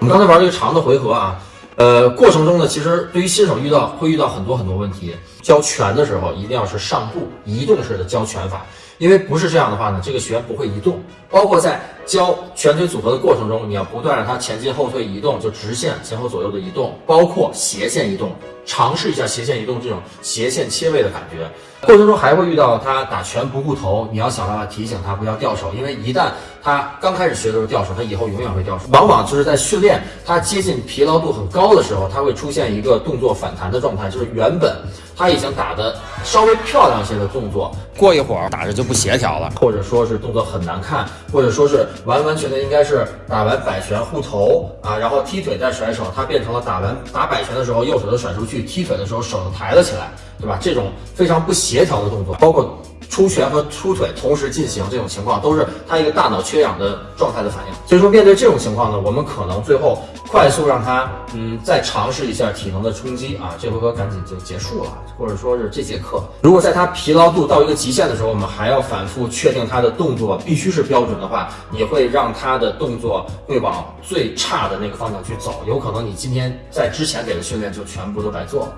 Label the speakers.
Speaker 1: 我们刚才玩这个长的回合啊，呃，过程中呢，其实对于新手遇到会遇到很多很多问题。教拳的时候一定要是上步移动式的教拳法，因为不是这样的话呢，这个拳不会移动。包括在教拳腿组合的过程中，你要不断让它前进后退移动，就直线前后左右的移动，包括斜线移动，尝试一下斜线移动这种斜线切位的感觉。过程中还会遇到他打拳不顾头，你要想办法提醒他不要掉手，因为一旦他刚开始学的时候掉手，他以后永远会掉手。往往就是在训练他接近疲劳度很高的时候，他会出现一个动作反弹的状态，就是原本他已经打的稍微漂亮些的动作，过一会儿打着就不协调了，或者说是动作很难看，或者说是完完全全应该是打完摆拳护头啊，然后踢腿再甩手，他变成了打完打摆拳的时候右手就甩出去，去踢腿的时候手抬了起来，对吧？这种非常不协调的动作，包括。出拳和出腿同时进行，这种情况都是他一个大脑缺氧的状态的反应。所以说，面对这种情况呢，我们可能最后快速让他，嗯，再尝试一下体能的冲击啊，这回合赶紧就结束了，或者说是这节课。如果在他疲劳度到一个极限的时候，我们还要反复确定他的动作必须是标准的话，你会让他的动作会往最差的那个方向去走，有可能你今天在之前给的训练就全部都白做了。